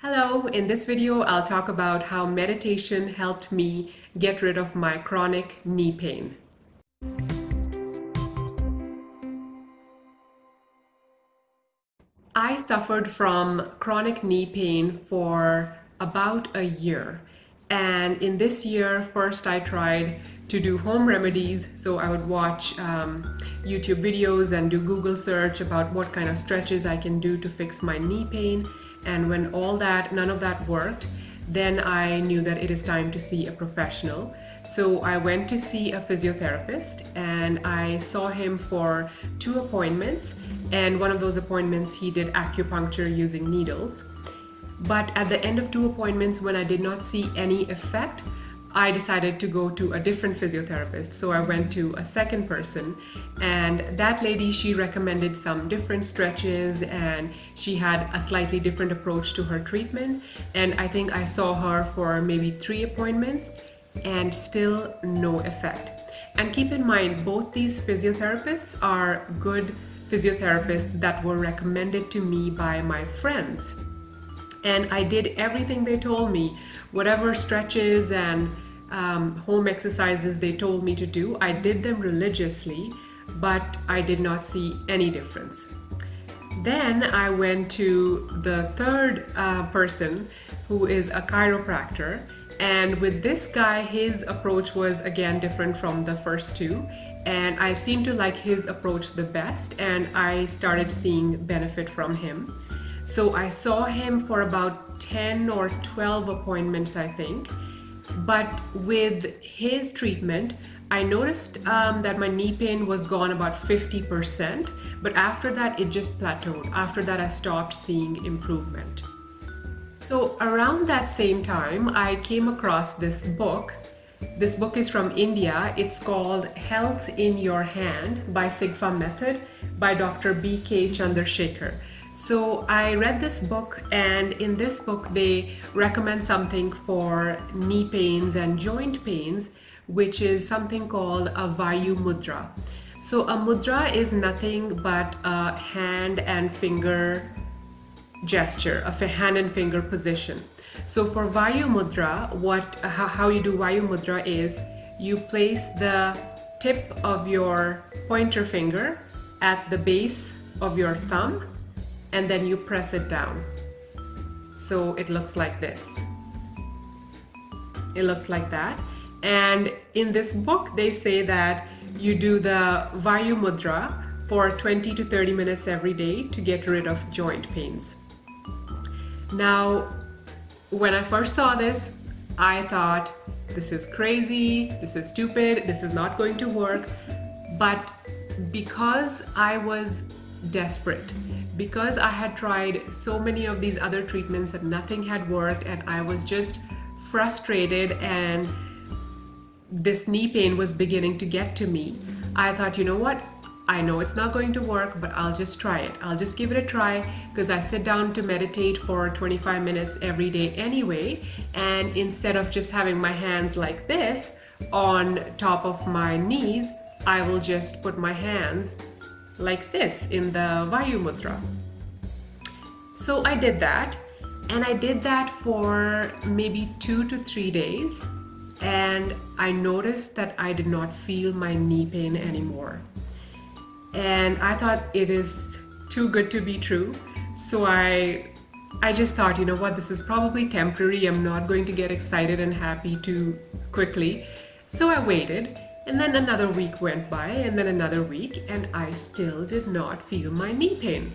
Hello, in this video I'll talk about how meditation helped me get rid of my chronic knee pain. I suffered from chronic knee pain for about a year and in this year first I tried to do home remedies so I would watch um, YouTube videos and do Google search about what kind of stretches I can do to fix my knee pain and when all that none of that worked then I knew that it is time to see a professional. So I went to see a physiotherapist and I saw him for two appointments. And one of those appointments he did acupuncture using needles. But at the end of two appointments, when I did not see any effect, I decided to go to a different physiotherapist. So I went to a second person and that lady, she recommended some different stretches and she had a slightly different approach to her treatment. And I think I saw her for maybe three appointments and still no effect. And keep in mind, both these physiotherapists are good physiotherapists that were recommended to me by my friends and I did everything they told me, whatever stretches and um, home exercises they told me to do. I did them religiously, but I did not see any difference. Then I went to the third uh, person who is a chiropractor and with this guy his approach was again different from the first two and I seemed to like his approach the best and I started seeing benefit from him. So I saw him for about 10 or 12 appointments, I think. But with his treatment, I noticed um, that my knee pain was gone about 50%, but after that it just plateaued. After that I stopped seeing improvement. So around that same time, I came across this book. This book is from India. It's called Health in Your Hand by Sigfa Method by Dr. B.K. Chandrasekhar. So I read this book and in this book they recommend something for knee pains and joint pains which is something called a Vayu Mudra. So a mudra is nothing but a hand and finger gesture, a hand and finger position. So for Vayu Mudra, what, how you do Vayu Mudra is you place the tip of your pointer finger at the base of your thumb and then you press it down. So it looks like this. It looks like that. And in this book, they say that you do the Vayu Mudra for 20 to 30 minutes every day to get rid of joint pains. Now, when I first saw this, I thought, this is crazy, this is stupid, this is not going to work. But because I was desperate, because I had tried so many of these other treatments that nothing had worked and I was just frustrated and this knee pain was beginning to get to me, I thought, you know what? I know it's not going to work, but I'll just try it. I'll just give it a try because I sit down to meditate for 25 minutes every day anyway. And instead of just having my hands like this on top of my knees, I will just put my hands like this in the Vayu Mudra. So I did that and I did that for maybe two to three days and I noticed that I did not feel my knee pain anymore. And I thought it is too good to be true. So I I just thought, you know what, this is probably temporary. I'm not going to get excited and happy too quickly. So I waited and then another week went by and then another week and I still did not feel my knee pain.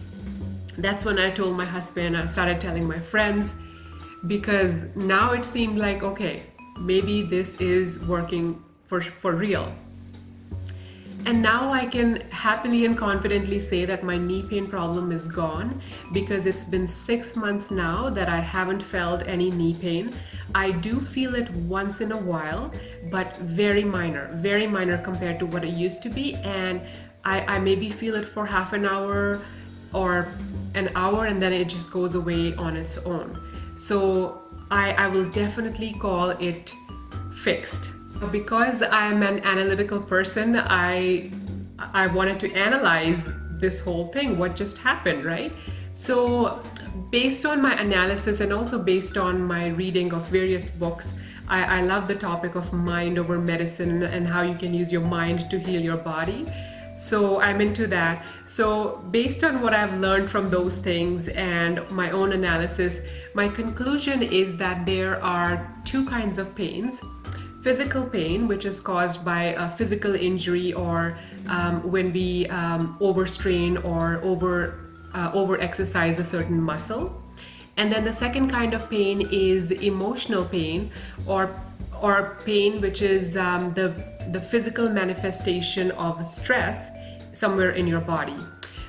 That's when I told my husband, I started telling my friends because now it seemed like, okay, maybe this is working for, for real. And now I can happily and confidently say that my knee pain problem is gone because it's been six months now that I haven't felt any knee pain. I do feel it once in a while, but very minor, very minor compared to what it used to be. And I, I maybe feel it for half an hour or an hour and then it just goes away on its own. So I, I will definitely call it fixed. Because I'm an analytical person, I, I wanted to analyze this whole thing, what just happened, right? So based on my analysis and also based on my reading of various books, I, I love the topic of mind over medicine and how you can use your mind to heal your body. So I'm into that. So based on what I've learned from those things and my own analysis, my conclusion is that there are two kinds of pains. Physical pain, which is caused by a physical injury or um, when we um, overstrain or over, uh, over exercise a certain muscle. And then the second kind of pain is emotional pain or or pain which is um, the the physical manifestation of stress somewhere in your body.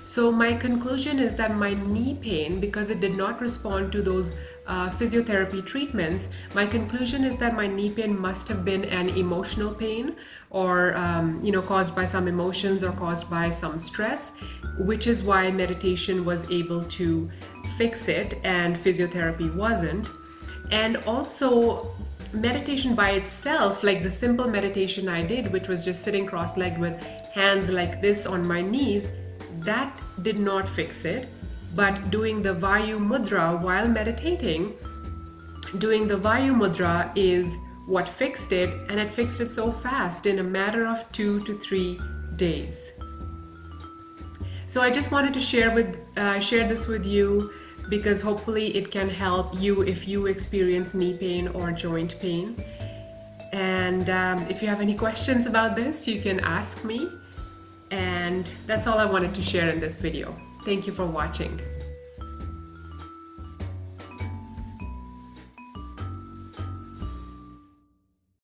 So my conclusion is that my knee pain, because it did not respond to those uh, physiotherapy treatments, my conclusion is that my knee pain must have been an emotional pain or um, you know caused by some emotions or caused by some stress, which is why meditation was able to fix it and physiotherapy wasn't. And also meditation by itself, like the simple meditation I did, which was just sitting cross-legged with hands like this on my knees, that did not fix it. But doing the Vayu Mudra while meditating, doing the Vayu Mudra is what fixed it, and it fixed it so fast in a matter of two to three days. So I just wanted to share with uh, share this with you because hopefully it can help you if you experience knee pain or joint pain. And um, if you have any questions about this, you can ask me. And that's all I wanted to share in this video. Thank you for watching.